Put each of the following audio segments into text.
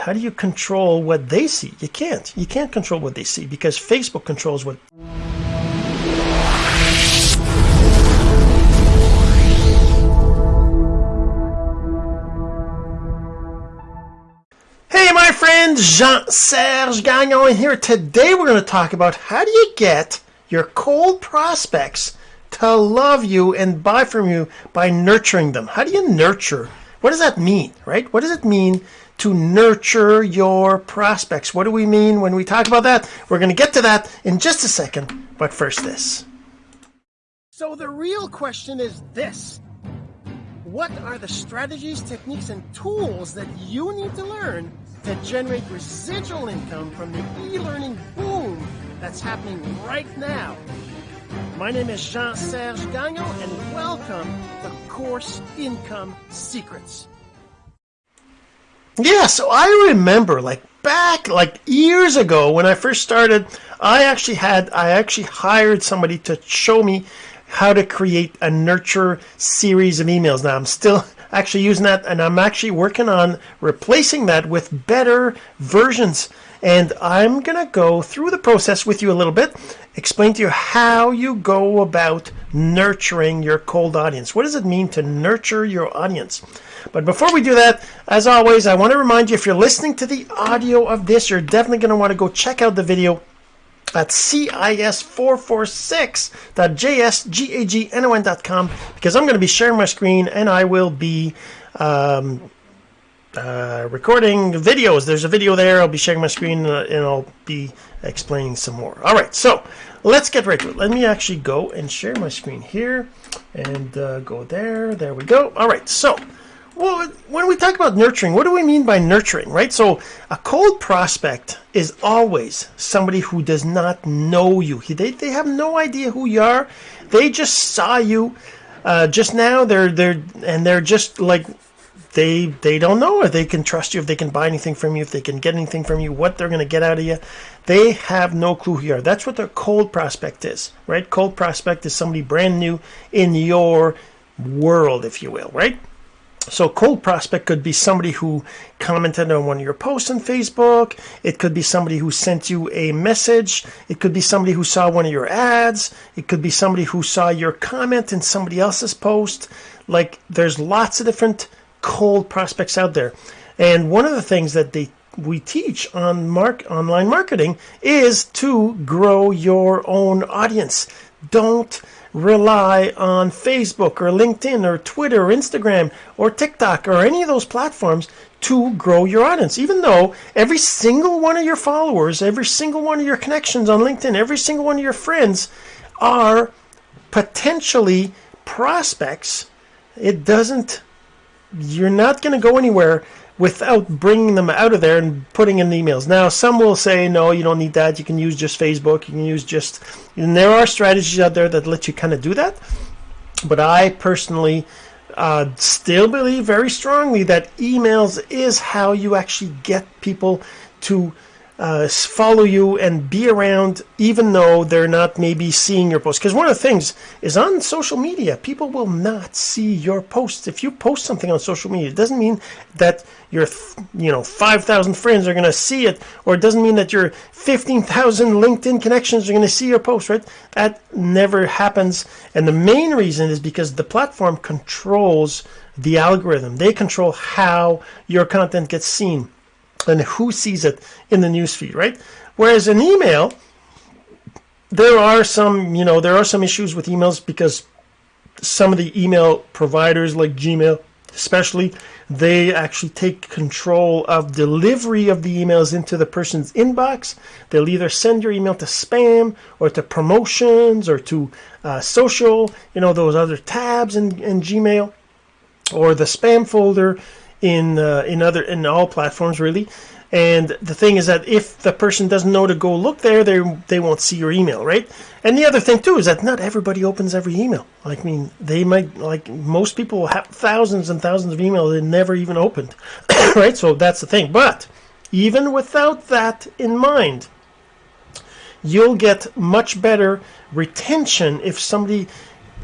how do you control what they see you can't you can't control what they see because Facebook controls what Hey my friend Jean-Serge Gagnon here today we're going to talk about how do you get your cold prospects to love you and buy from you by nurturing them. How do you nurture? What does that mean, right? What does it mean to nurture your prospects? What do we mean when we talk about that? We're going to get to that in just a second, but first this. So the real question is this. What are the strategies, techniques, and tools that you need to learn to generate residual income from the e-learning boom that's happening right now my name is Jean-Serge Gagnon and welcome to Course Income Secrets. Yeah, so I remember like back like years ago when I first started, I actually had I actually hired somebody to show me how to create a nurture series of emails. Now I'm still actually using that and I'm actually working on replacing that with better versions and I'm going to go through the process with you a little bit, explain to you how you go about nurturing your cold audience. What does it mean to nurture your audience? But before we do that, as always, I want to remind you if you're listening to the audio of this, you're definitely going to want to go check out the video at cis446.jsgagnon.com because I'm going to be sharing my screen and I will be um, uh, recording videos. There's a video there. I'll be sharing my screen uh, and I'll be explaining some more. All right, so let's get right to it. Let me actually go and share my screen here and uh, go there. There we go. All right, so well, when we talk about nurturing, what do we mean by nurturing, right? So a cold prospect is always somebody who does not know you. They, they have no idea who you are. They just saw you uh, just now. They're they're and they're just like they they don't know if they can trust you, if they can buy anything from you, if they can get anything from you, what they're going to get out of you. They have no clue who you are. That's what their cold prospect is, right? Cold prospect is somebody brand new in your world, if you will, right? So cold prospect could be somebody who commented on one of your posts on Facebook. It could be somebody who sent you a message. It could be somebody who saw one of your ads. It could be somebody who saw your comment in somebody else's post. Like there's lots of different cold prospects out there. And one of the things that they we teach on mark online marketing is to grow your own audience. Don't rely on Facebook or LinkedIn or Twitter or Instagram or TikTok or any of those platforms to grow your audience. Even though every single one of your followers, every single one of your connections on LinkedIn, every single one of your friends are potentially prospects, it doesn't you're not going to go anywhere without bringing them out of there and putting in emails. Now, some will say, no, you don't need that. You can use just Facebook. You can use just, and there are strategies out there that let you kind of do that. But I personally uh, still believe very strongly that emails is how you actually get people to uh, follow you and be around even though they're not maybe seeing your posts because one of the things is on social media people will not see your posts. If you post something on social media it doesn't mean that your you know 5,000 friends are going to see it or it doesn't mean that your 15,000 LinkedIn connections are going to see your post right? That never happens. And the main reason is because the platform controls the algorithm. They control how your content gets seen and who sees it in the newsfeed, right? Whereas an email, there are some, you know, there are some issues with emails because some of the email providers like Gmail, especially, they actually take control of delivery of the emails into the person's inbox. They'll either send your email to spam or to promotions or to uh, social, you know, those other tabs in, in Gmail or the spam folder in uh, in other in all platforms really. And the thing is that if the person doesn't know to go look there, they they won't see your email, right? And the other thing too is that not everybody opens every email. Like, I mean, they might like most people have thousands and thousands of emails they never even opened, right? So that's the thing. But even without that in mind, you'll get much better retention if somebody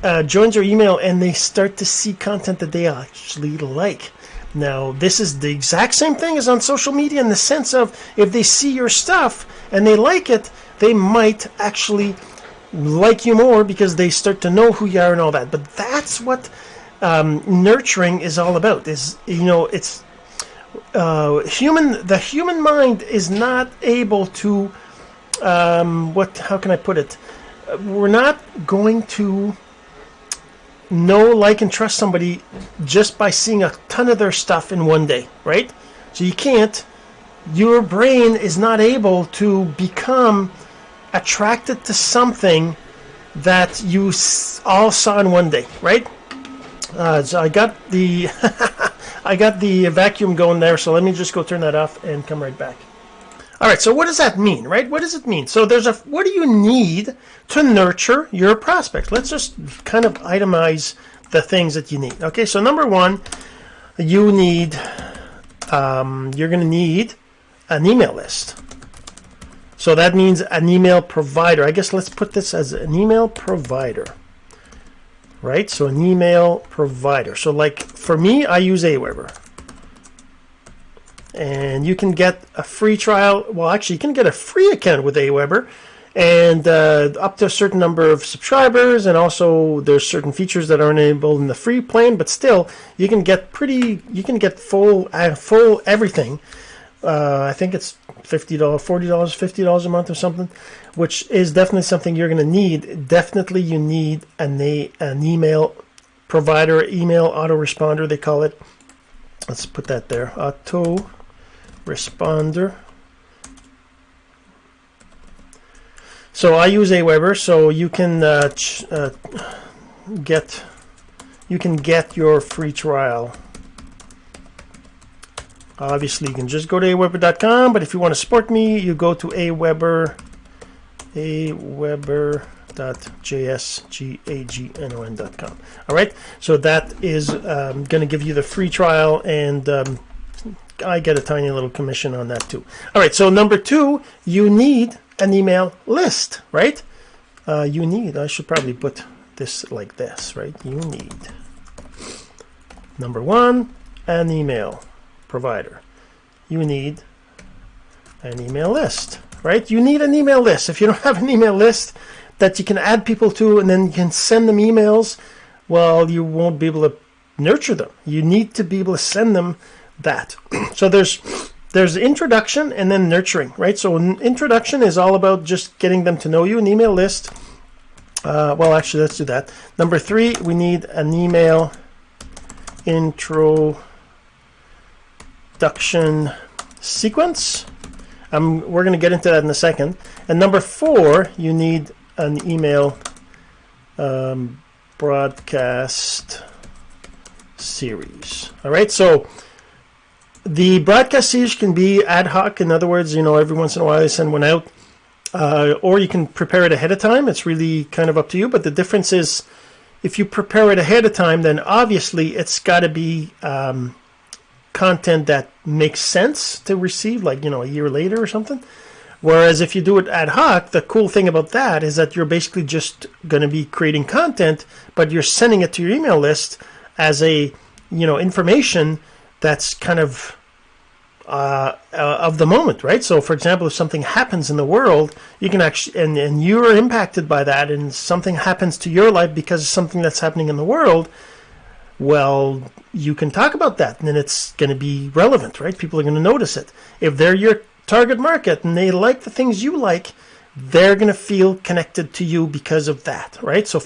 uh, joins your email and they start to see content that they actually like Now, this is the exact same thing as on social media in the sense of if they see your stuff and they like it, they might actually like you more because they start to know who you are and all that. But that's what um, nurturing is all about. Is you know, it's uh, human. The human mind is not able to. Um, what? How can I put it? We're not going to know, like, and trust somebody just by seeing a ton of their stuff in one day, right? So you can't. Your brain is not able to become attracted to something that you all saw in one day, right? Uh, so I got the I got the vacuum going there. So let me just go turn that off and come right back. All right. So what does that mean, right? What does it mean? So there's a what do you need to nurture your prospect? Let's just kind of itemize the things that you need. Okay. So number one, you need um, you're going to need an email list. So that means an email provider. I guess let's put this as an email provider. Right? So an email provider. So like for me, I use Aweber. And you can get a free trial. Well, actually, you can get a free account with Aweber and uh, up to a certain number of subscribers and also there's certain features that are enabled in the free plan but still you can get pretty you can get full uh, full everything uh, I think it's $50, $40, $50 a month or something, which is definitely something you're going to need. Definitely you need an, a, an email provider, email autoresponder, they call it. Let's put that there. Auto responder. So I use Aweber, so you can uh, uh, get you can get your free trial Obviously, you can just go to aweber.com, but if you want to support me, you go to aweber, aweber.jsgagnon.com. All right, so that is um, going to give you the free trial, and um, I get a tiny little commission on that too. All right, so number two, you need an email list, right? Uh, you need, I should probably put this like this, right? You need, number one, an email provider. You need an email list, right? You need an email list. If you don't have an email list that you can add people to and then you can send them emails, well, you won't be able to nurture them. You need to be able to send them that. so there's there's introduction and then nurturing, right? So an introduction is all about just getting them to know you, an email list. Uh, well, actually, let's do that. Number three, we need an email introduction sequence. Um, we're going to get into that in a second. And number four, you need an email um, broadcast series. All right, so the broadcast siege can be ad hoc. In other words, you know, every once in a while I send one out. Uh, or you can prepare it ahead of time. It's really kind of up to you. But the difference is if you prepare it ahead of time, then obviously it's got to be um, content that makes sense to receive, like, you know, a year later or something. Whereas if you do it ad hoc, the cool thing about that is that you're basically just going to be creating content, but you're sending it to your email list as a, you know, information that's kind of uh, uh, of the moment, right? So, for example, if something happens in the world, you can actually, and, and you're impacted by that, and something happens to your life because of something that's happening in the world, well, you can talk about that and then it's going to be relevant, right? People are going to notice it. If they're your target market and they like the things you like, they're going to feel connected to you because of that, right? So,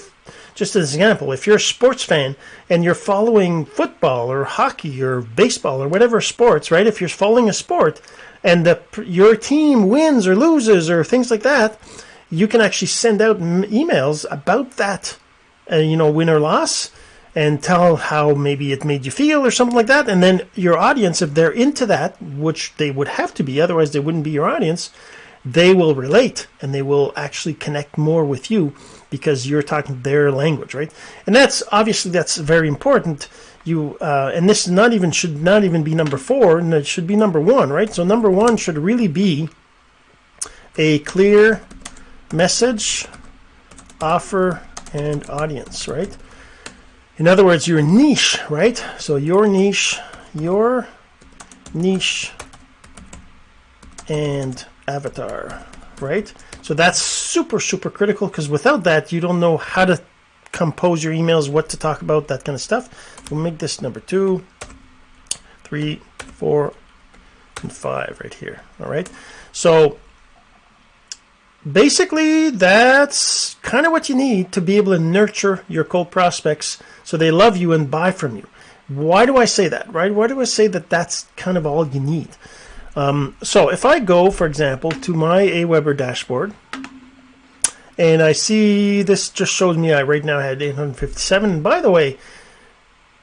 just as an example, if you're a sports fan and you're following football or hockey or baseball or whatever sports, right? If you're following a sport and the, your team wins or loses or things like that, you can actually send out emails about that, uh, you know, win or loss and tell how maybe it made you feel or something like that. And then your audience, if they're into that, which they would have to be, otherwise they wouldn't be your audience, they will relate and they will actually connect more with you because you're talking their language, right? And that's obviously that's very important. You uh, and this not even should not even be number four, and it should be number one, right? So number one should really be a clear message, offer, and audience, right? In other words, your niche, right? So your niche, your niche and avatar, right? So that's super, super critical because without that, you don't know how to compose your emails, what to talk about, that kind of stuff. We'll make this number two, three, four, and five right here. All right. So basically, that's kind of what you need to be able to nurture your cold prospects so they love you and buy from you. Why do I say that, right? Why do I say that that's kind of all you need? Um, so if I go, for example, to my Aweber dashboard, and I see this just shows me I right now had 857. And by the way,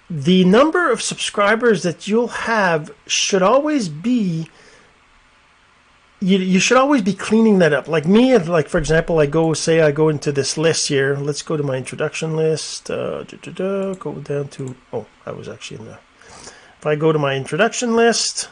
the number of subscribers that you'll have should always be you, you should always be cleaning that up like me if like for example I go say I go into this list here let's go to my introduction list uh, da, da, da, go down to oh I was actually in the if I go to my introduction list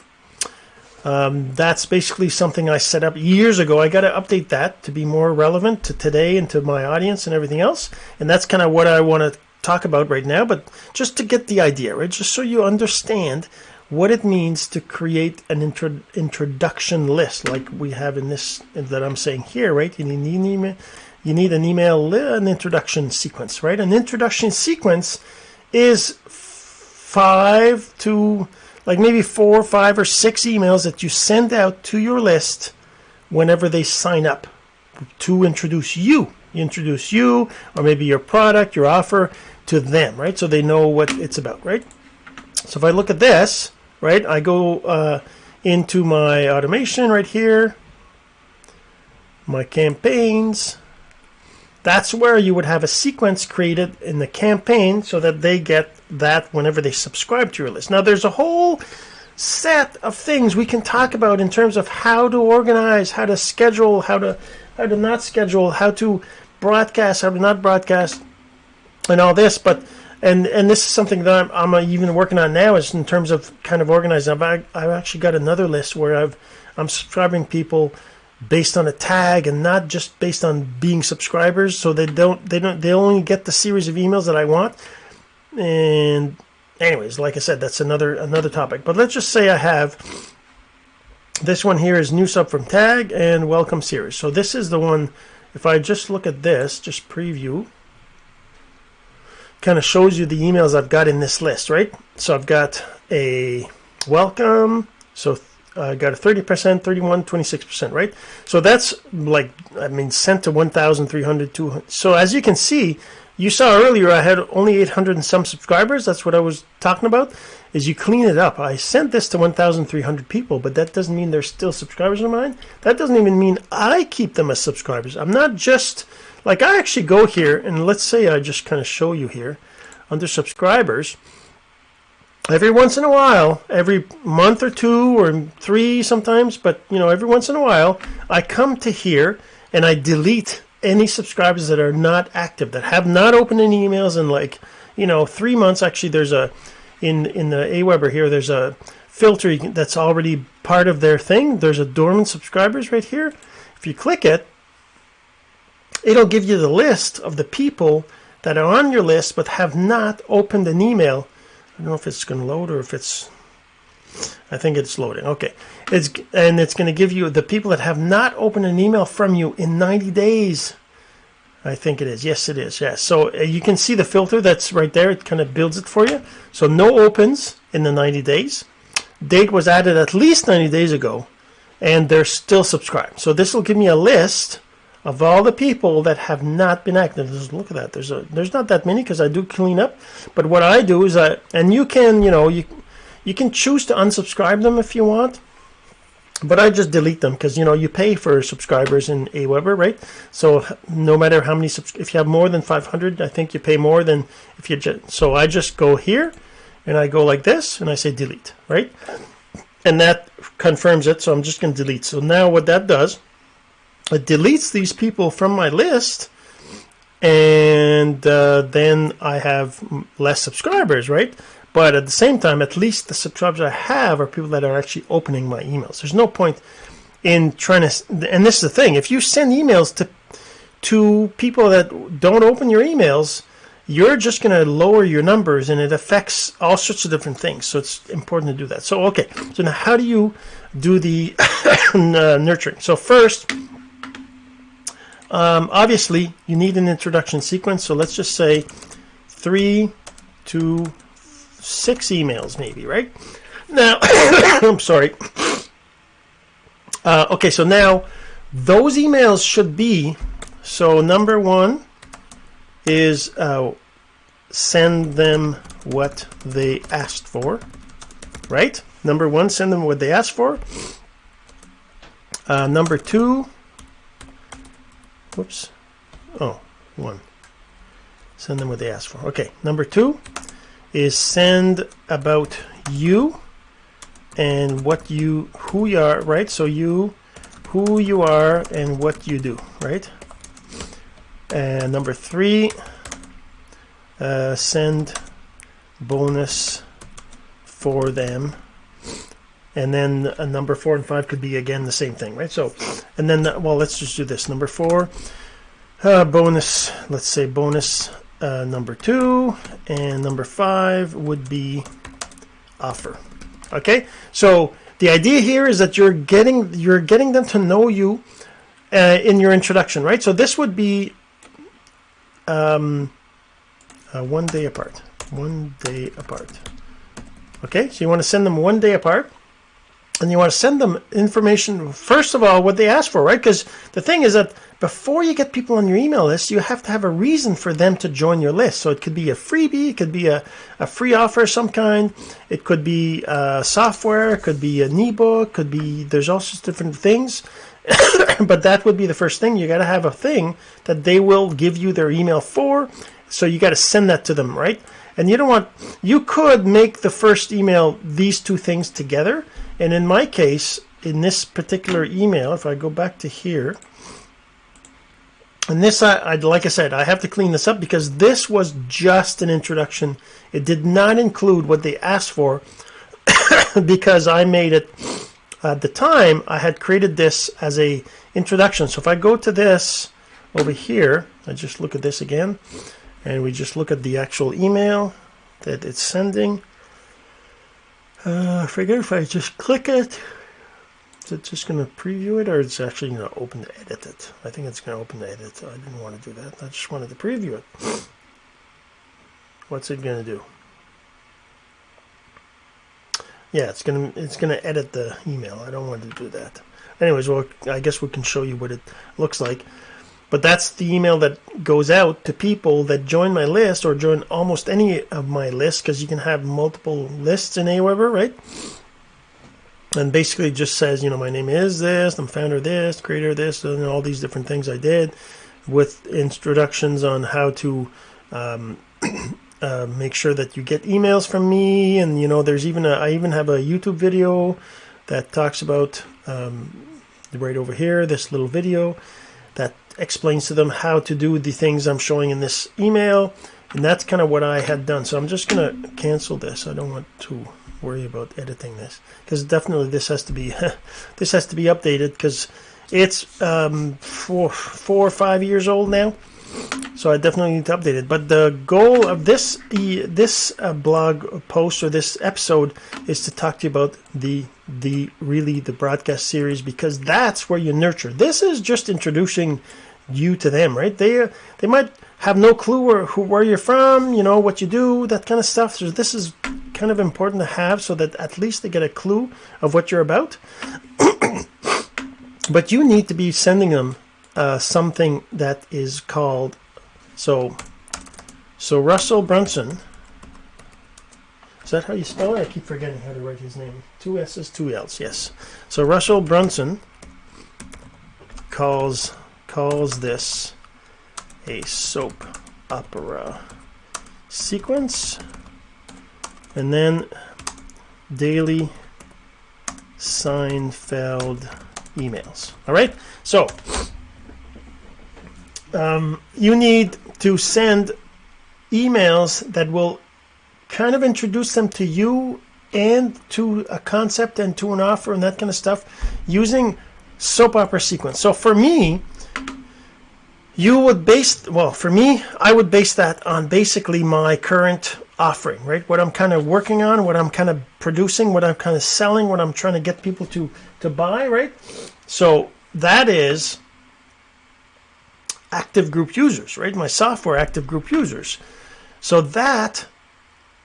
um, that's basically something I set up years ago I got to update that to be more relevant to today and to my audience and everything else and that's kind of what I want to talk about right now but just to get the idea right just so you understand what it means to create an intro, introduction list like we have in this that I'm saying here, right? You need an email, you need an email, an introduction sequence, right? An introduction sequence is five to like maybe four, five, or six emails that you send out to your list whenever they sign up to introduce you. You introduce you or maybe your product, your offer to them, right? So they know what it's about, right? So if I look at this, right? I go uh, into my automation right here, my campaigns. That's where you would have a sequence created in the campaign so that they get that whenever they subscribe to your list. Now, there's a whole set of things we can talk about in terms of how to organize, how to schedule, how to how to not schedule, how to broadcast, how to not broadcast, and all this. But and and this is something that I'm, I'm uh, even working on now is in terms of kind of organizing. I've, I've actually got another list where I've I'm subscribing people based on a tag and not just based on being subscribers. So they don't they don't they only get the series of emails that I want. And anyways, like I said, that's another another topic. But let's just say I have this one here is new sub from tag and welcome series. So this is the one. If I just look at this, just preview kind of shows you the emails I've got in this list, right? So I've got a welcome. So I got a 30%, 31, 26%, right? So that's like, I mean, sent to 1,300, 200. So as you can see, you saw earlier I had only 800 and some subscribers. That's what I was talking about. Is you clean it up. I sent this to 1,300 people, but that doesn't mean they're still subscribers of mine. That doesn't even mean I keep them as subscribers. I'm not just like I actually go here and let's say I just kind of show you here under subscribers. Every once in a while, every month or two or three sometimes, but you know, every once in a while, I come to here and I delete any subscribers that are not active, that have not opened any emails in like, you know, three months. Actually, there's a in in the Aweber here. There's a filter that's already part of their thing. There's a dormant subscribers right here. If you click it, it'll give you the list of the people that are on your list but have not opened an email. I don't know if it's going to load or if it's. I think it's loading. Okay, it's and it's going to give you the people that have not opened an email from you in 90 days. I think it is. Yes, it is. Yes. So uh, you can see the filter that's right there. It kind of builds it for you. So no opens in the 90 days. Date was added at least 90 days ago, and they're still subscribed. So this will give me a list of all the people that have not been active just look at that there's a there's not that many because I do clean up but what I do is I and you can you know you you can choose to unsubscribe them if you want but I just delete them because you know you pay for subscribers in Aweber right? So no matter how many subs, if you have more than 500 I think you pay more than if you just so I just go here and I go like this and I say delete right? And that confirms it so I'm just going to delete. So now what that does it deletes these people from my list and uh, then I have less subscribers, right? But at the same time, at least the subscribers I have are people that are actually opening my emails. There's no point in trying to, and this is the thing, if you send emails to to people that don't open your emails, you're just going to lower your numbers and it affects all sorts of different things. So it's important to do that. So, okay. So now how do you do the uh, nurturing? So first, um, obviously you need an introduction sequence. So let's just say three to six emails maybe, right? Now, I'm sorry. Uh, okay, so now those emails should be, so number one is uh, send them what they asked for, right? Number one, send them what they asked for. Uh, number two, whoops, oh, one. Send them what they asked for. Okay, number two is send about you and what you, who you are, right? So you, who you are and what you do, right? And number three, uh, send bonus for them. And then uh, number four and five could be again the same thing, right? So, and then, uh, well, let's just do this. Number four, uh, bonus, let's say bonus uh, number two, and number five would be offer. Okay, so the idea here is that you're getting you're getting them to know you uh, in your introduction, right? So this would be um, uh, one day apart. One day apart. Okay, so you want to send them one day apart. And you want to send them information, first of all, what they ask for, right? Because the thing is that before you get people on your email list, you have to have a reason for them to join your list. So it could be a freebie, it could be a, a free offer of some kind, it could be uh, software, it could be an ebook, could be, there's all sorts of different things. but that would be the first thing. You got to have a thing that they will give you their email for. So you got to send that to them, right? And you don't want, you could make the first email these two things together and in my case, in this particular email, if I go back to here, and this, I, I, like I said, I have to clean this up because this was just an introduction. It did not include what they asked for because I made it at the time. I had created this as a introduction. So if I go to this over here, I just look at this again, and we just look at the actual email that it's sending. Uh, I forget if I just click it. Is it just going to preview it or it's actually going to open to edit it? I think it's going to open to edit. I didn't want to do that. I just wanted to preview it. What's it going to do? Yeah, it's going to it's going to edit the email. I don't want to do that. Anyways, well, I guess we can show you what it looks like. But that's the email that goes out to people that join my list or join almost any of my lists because you can have multiple lists in Aweber, right? And basically just says, you know, my name is this, I'm founder of this, creator of this, and all these different things I did with introductions on how to um, uh, make sure that you get emails from me. And, you know, there's even a, I even have a YouTube video that talks about um, right over here, this little video explains to them how to do the things I'm showing in this email. And that's kind of what I had done. So I'm just going to cancel this. I don't want to worry about editing this because definitely this has to be this has to be updated because it's um, four, four or five years old now. So I definitely need to update it. But the goal of this this uh, blog post or this episode is to talk to you about the the really the broadcast series because that's where you nurture. This is just introducing you to them, right? They they might have no clue where who where you're from, you know what you do, that kind of stuff. So this is kind of important to have so that at least they get a clue of what you're about. but you need to be sending them uh, something that is called so so Russell Brunson. Is that how you spell it? I keep forgetting how to write his name. Two S's, two L's. Yes. So Russell Brunson calls calls this a soap opera sequence and then daily Seinfeld emails. All right, so um, you need to send emails that will kind of introduce them to you and to a concept and to an offer and that kind of stuff using soap opera sequence. So for me, you would base well for me i would base that on basically my current offering right? What i'm kind of working on what i'm kind of producing what i'm kind of selling what i'm trying to get people to to buy right? So that is active group users right? My software active group users. So that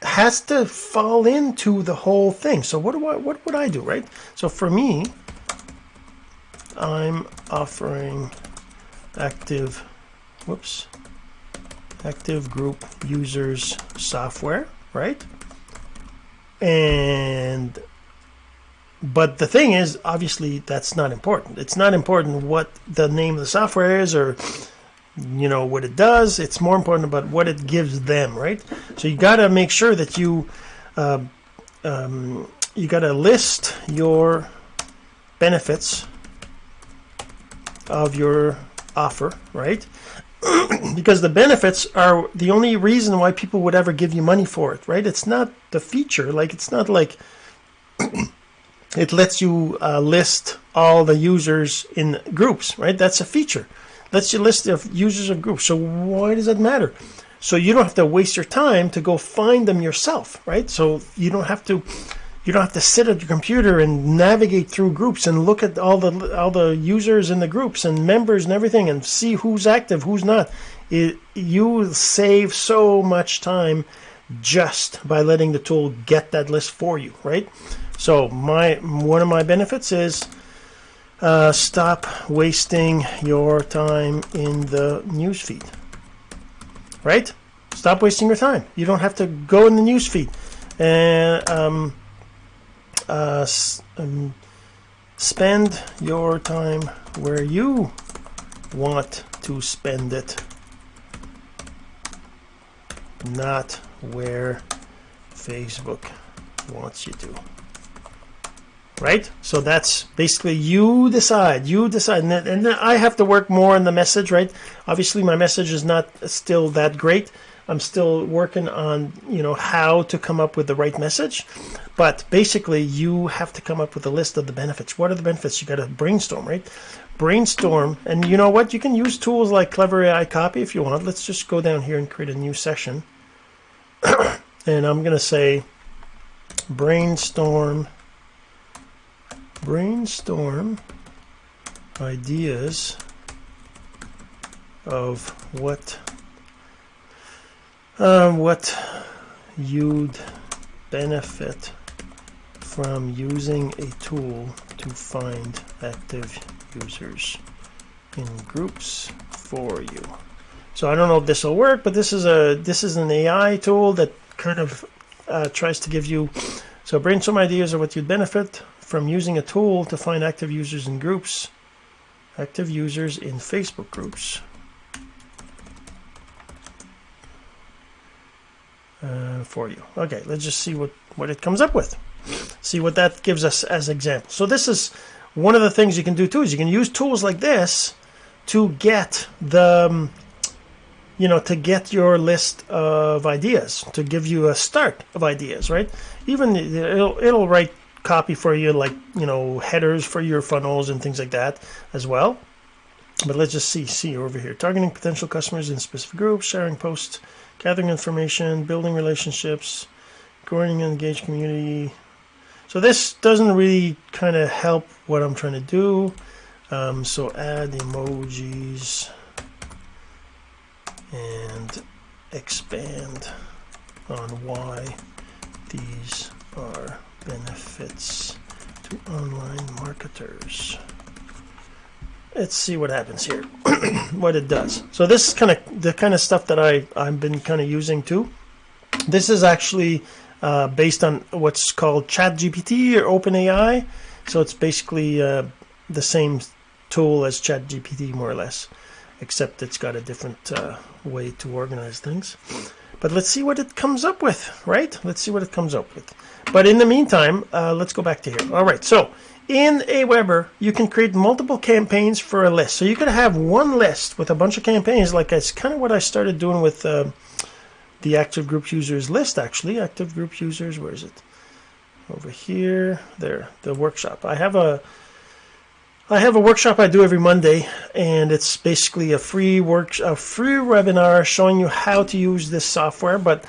has to fall into the whole thing. So what do i what would i do right? So for me i'm offering active whoops. Active group users software right? And but the thing is obviously that's not important. It's not important what the name of the software is or you know what it does. It's more important about what it gives them right? So you got to make sure that you uh, um, you got to list your benefits of your offer, right? because the benefits are the only reason why people would ever give you money for it, right? It's not the feature. Like, it's not like it lets you uh, list all the users in groups, right? That's a feature. Lets you list the users of groups. So why does that matter? So you don't have to waste your time to go find them yourself, right? So you don't have to you don't have to sit at your computer and navigate through groups and look at all the all the users in the groups and members and everything and see who's active who's not. It, you save so much time just by letting the tool get that list for you right? So my one of my benefits is uh, stop wasting your time in the newsfeed right? Stop wasting your time. You don't have to go in the newsfeed and um, uh, um, spend your time where you want to spend it, not where Facebook wants you to. Right? So that's basically you decide. You decide. And, then, I have to work more on the message, right? Obviously, my message is not still that great. I'm still working on you know how to come up with the right message but basically you have to come up with a list of the benefits. What are the benefits? You got to brainstorm right? Brainstorm and you know what? You can use tools like clever AI copy if you want. Let's just go down here and create a new session. And I'm gonna say brainstorm brainstorm ideas of what um, what you'd benefit from using a tool to find active users in groups for you. So I don't know if this will work, but this is a this is an AI tool that kind of uh, tries to give you so brainstorm ideas of what you'd benefit from using a tool to find active users in groups, active users in Facebook groups. Uh, for you. Okay, let's just see what, what it comes up with. See what that gives us as example. So this is one of the things you can do too is you can use tools like this to get the um, you know to get your list of ideas to give you a start of ideas right even it'll, it'll write copy for you like you know headers for your funnels and things like that as well but let's just see see over here targeting potential customers in specific groups sharing posts gathering information, building relationships, growing an engaged community. So this doesn't really kind of help what I'm trying to do. Um, so add emojis and expand on why these are benefits to online marketers let's see what happens here. What it does. So this is kind of the kind of stuff that I I've been kind of using too this is actually uh, based on what's called ChatGPT or OpenAI. So it's basically uh, the same tool as ChatGPT more or less except it's got a different uh, way to organize things. But let's see what it comes up with right? Let's see what it comes up with. But in the meantime uh, let's go back to here. All right so in Aweber, you can create multiple campaigns for a list. So you could have one list with a bunch of campaigns, like it's kind of what I started doing with uh, the active group users list, actually. Active group users, where is it? Over here, there, the workshop. I have a I have a workshop I do every Monday, and it's basically a free work, a free webinar showing you how to use this software. But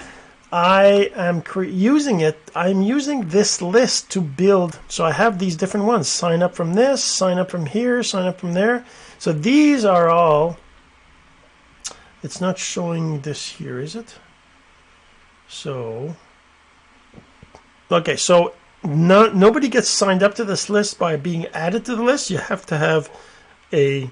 I am using it. I'm using this list to build. So I have these different ones. Sign up from this, sign up from here, sign up from there. So these are all. It's not showing this here, is it? So, okay, so no, nobody gets signed up to this list by being added to the list. You have to have a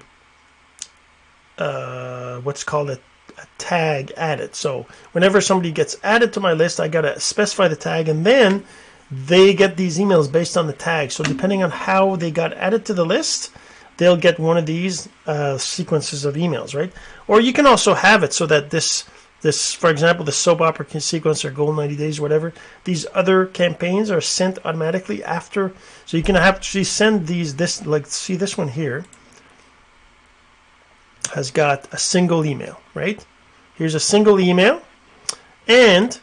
uh, what's called a a tag added. So whenever somebody gets added to my list, I got to specify the tag and then they get these emails based on the tag. So depending on how they got added to the list, they'll get one of these uh, sequences of emails, right? Or you can also have it so that this, this, for example, the soap opera sequence or Gold 90 Days, whatever, these other campaigns are sent automatically after. So you can actually send these, this, like, see this one here has got a single email, right? Here's a single email. And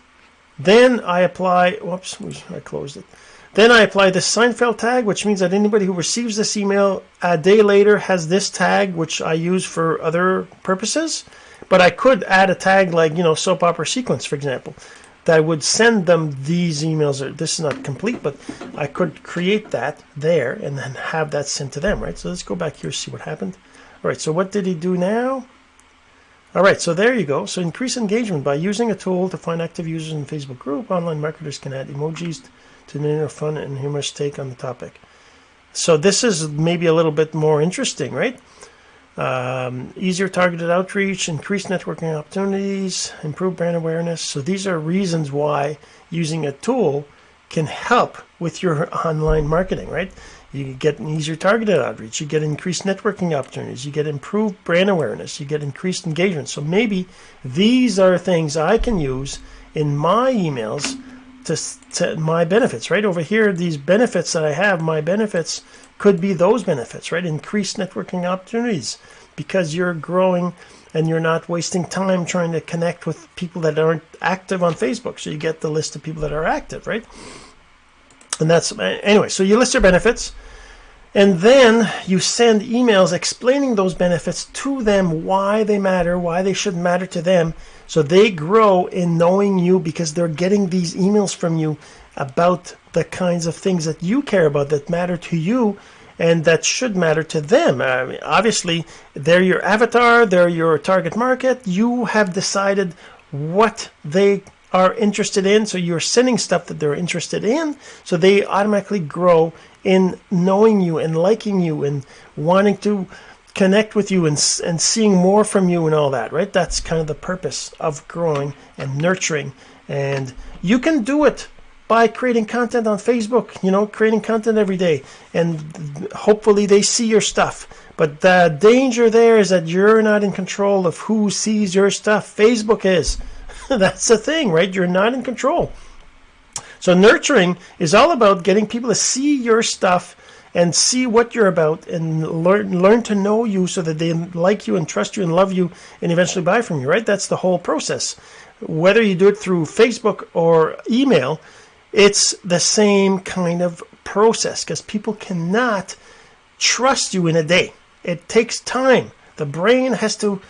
then I apply, whoops, I closed it. Then I apply the Seinfeld tag, which means that anybody who receives this email a day later has this tag, which I use for other purposes. But I could add a tag like, you know, soap opera sequence, for example, that would send them these emails. This is not complete, but I could create that there and then have that sent to them, right? So let's go back here, see what happened. All right, so what did he do now? All right, so there you go. So increase engagement by using a tool to find active users in Facebook group. Online marketers can add emojis to narrow fun and humorous take on the topic. So this is maybe a little bit more interesting, right? Um, easier targeted outreach, increased networking opportunities, improved brand awareness. So these are reasons why using a tool can help with your online marketing, right? You get an easier targeted outreach. You get increased networking opportunities. You get improved brand awareness. You get increased engagement. So maybe these are things I can use in my emails to, to my benefits, right? Over here, these benefits that I have, my benefits could be those benefits, right? Increased networking opportunities because you're growing and you're not wasting time trying to connect with people that aren't active on Facebook. So you get the list of people that are active, right? And that's anyway. So you list your benefits, and then you send emails explaining those benefits to them, why they matter, why they should matter to them, so they grow in knowing you because they're getting these emails from you about the kinds of things that you care about that matter to you and that should matter to them. I mean, obviously, they're your avatar, they're your target market. You have decided what they are interested in. So you're sending stuff that they're interested in. So they automatically grow in knowing you and liking you and wanting to connect with you and, and seeing more from you and all that, right? That's kind of the purpose of growing and nurturing. And you can do it by creating content on Facebook, you know, creating content every day. And hopefully they see your stuff. But the danger there is that you're not in control of who sees your stuff. Facebook is. That's the thing, right? You're not in control. So nurturing is all about getting people to see your stuff and see what you're about and learn learn to know you so that they like you and trust you and love you and eventually buy from you, right? That's the whole process. Whether you do it through Facebook or email, it's the same kind of process because people cannot trust you in a day. It takes time. The brain has to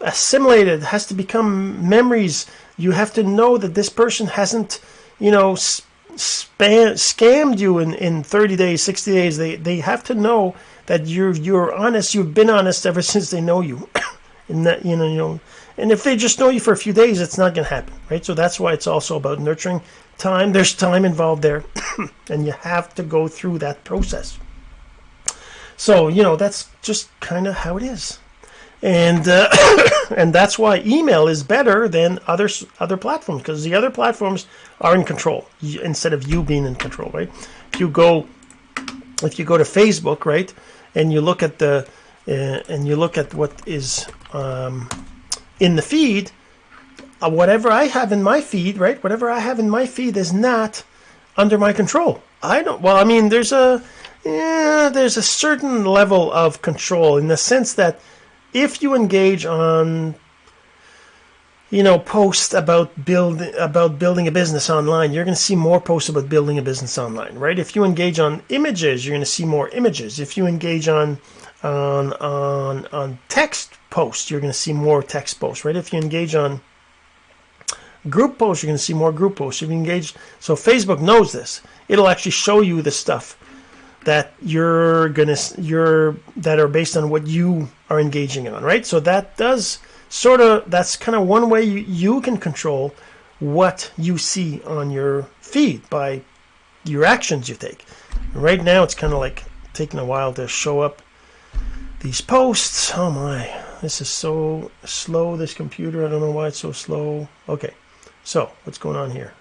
assimilate it, has to become memories you have to know that this person hasn't, you know, spam, scammed you in, in 30 days, 60 days. They, they have to know that you're, you're honest. You've been honest ever since they know you. and that, you know, you know, and if they just know you for a few days, it's not going to happen, right? So that's why it's also about nurturing time. There's time involved there, and you have to go through that process. So, you know, that's just kind of how it is and uh, and that's why email is better than other other platforms because the other platforms are in control instead of you being in control, right? If you go if you go to Facebook, right, and you look at the uh, and you look at what is um, in the feed, uh, whatever I have in my feed, right, whatever I have in my feed is not under my control. I don't. Well, I mean, there's a yeah, there's a certain level of control in the sense that if you engage on you know, post about build about building a business online, you're going to see more posts about building a business online, right? If you engage on images, you're going to see more images. If you engage on on on on text posts, you're going to see more text posts, right? If you engage on group posts, you're going to see more group posts. If you engage, so Facebook knows this. It'll actually show you the stuff that you're gonna you're that are based on what you are engaging on, right? So that does sort of that's kind of one way you, you can control what you see on your feed by your actions you take. Right now, it's kind of like taking a while to show up these posts. Oh my, this is so slow, this computer. I don't know why it's so slow. Okay, so what's going on here?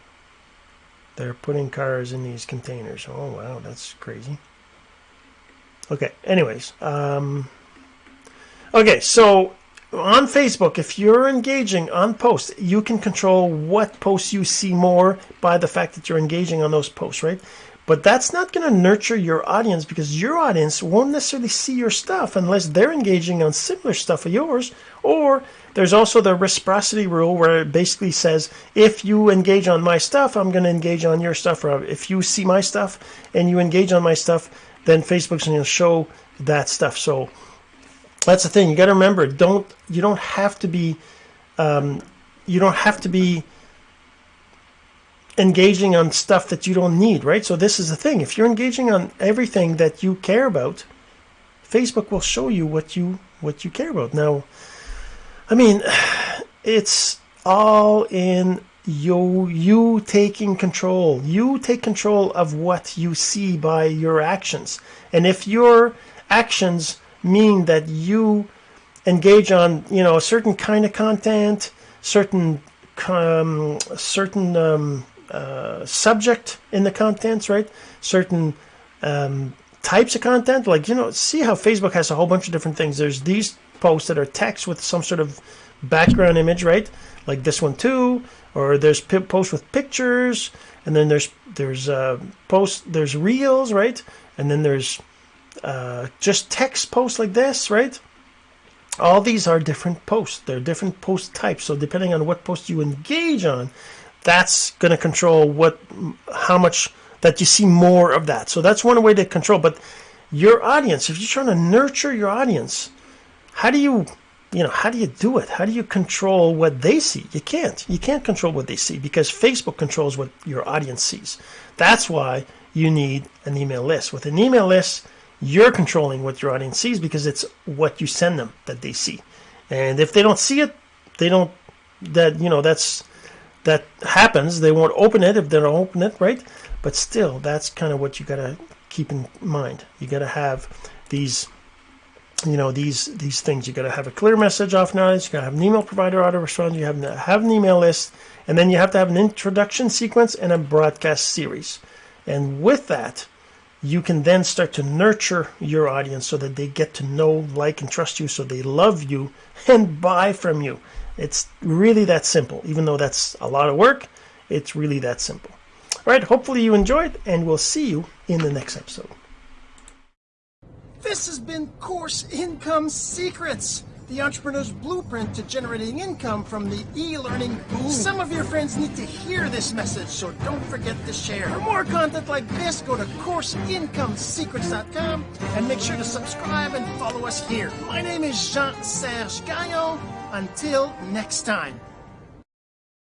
They're putting cars in these containers. Oh wow, that's crazy. Okay, anyways. Um, okay, so on Facebook, if you're engaging on posts, you can control what posts you see more by the fact that you're engaging on those posts, right? But that's not going to nurture your audience because your audience won't necessarily see your stuff unless they're engaging on similar stuff of yours. Or there's also the reciprocity rule where it basically says if you engage on my stuff, I'm going to engage on your stuff. Or if you see my stuff and you engage on my stuff, then Facebook's going to show that stuff. So that's the thing. You got to remember, don't you don't have to be, um, you don't have to be engaging on stuff that you don't need, right? So this is the thing. If you're engaging on everything that you care about, Facebook will show you what you what you care about. Now, I mean, it's all in you you taking control. You take control of what you see by your actions. And if your actions mean that you engage on you know a certain kind of content, certain um, certain um, uh, subject in the contents, right? Certain um, types of content, like you know, see how Facebook has a whole bunch of different things. There's these posts that are text with some sort of background image, right? Like this one too, or there's posts with pictures, and then there's there's uh, posts, there's reels, right? And then there's uh, just text posts like this, right? All these are different posts. They're different post types. So depending on what post you engage on, that's going to control what, how much that you see more of that. So that's one way to control. But your audience, if you're trying to nurture your audience, how do you, you know, how do you do it? How do you control what they see? You can't. You can't control what they see because Facebook controls what your audience sees. That's why you need an email list. With an email list, you're controlling what your audience sees because it's what you send them that they see. And if they don't see it, they don't that you know that's that happens. They won't open it if they don't open it, right? But still, that's kind of what you gotta keep in mind. You gotta have these you know these these things you got to have a clear message off knowledge you got to have an email provider auto respond you have to have an email list and then you have to have an introduction sequence and a broadcast series and with that you can then start to nurture your audience so that they get to know, like, and trust you, so they love you and buy from you. It's really that simple. Even though that's a lot of work, it's really that simple. All right, hopefully you enjoyed, and we'll see you in the next episode. This has been Course Income Secrets the entrepreneur's blueprint to generating income from the e-learning boom. Some of your friends need to hear this message, so don't forget to share. For more content like this, go to CourseIncomeSecrets.com and make sure to subscribe and follow us here. My name is Jean-Serge Gagnon. Until next time.